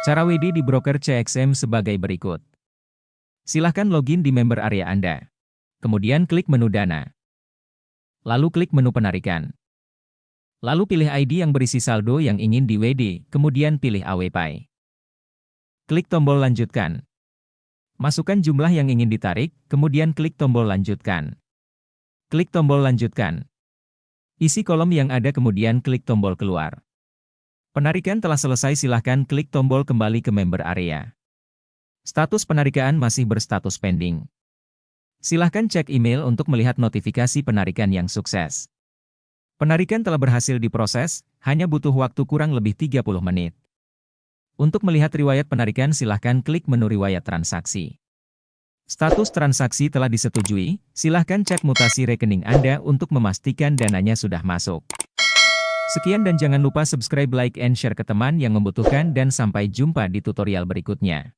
Cara WD di broker CXM sebagai berikut. Silahkan login di member area Anda. Kemudian klik menu Dana. Lalu klik menu Penarikan. Lalu pilih ID yang berisi saldo yang ingin di WD, kemudian pilih AWPay. Klik tombol Lanjutkan. Masukkan jumlah yang ingin ditarik, kemudian klik tombol Lanjutkan. Klik tombol Lanjutkan. Isi kolom yang ada kemudian klik tombol Keluar. Penarikan telah selesai silahkan klik tombol kembali ke member area. Status penarikan masih berstatus pending. Silahkan cek email untuk melihat notifikasi penarikan yang sukses. Penarikan telah berhasil diproses, hanya butuh waktu kurang lebih 30 menit. Untuk melihat riwayat penarikan silahkan klik menu riwayat transaksi. Status transaksi telah disetujui, silahkan cek mutasi rekening Anda untuk memastikan dananya sudah masuk. Sekian dan jangan lupa subscribe, like, and share ke teman yang membutuhkan dan sampai jumpa di tutorial berikutnya.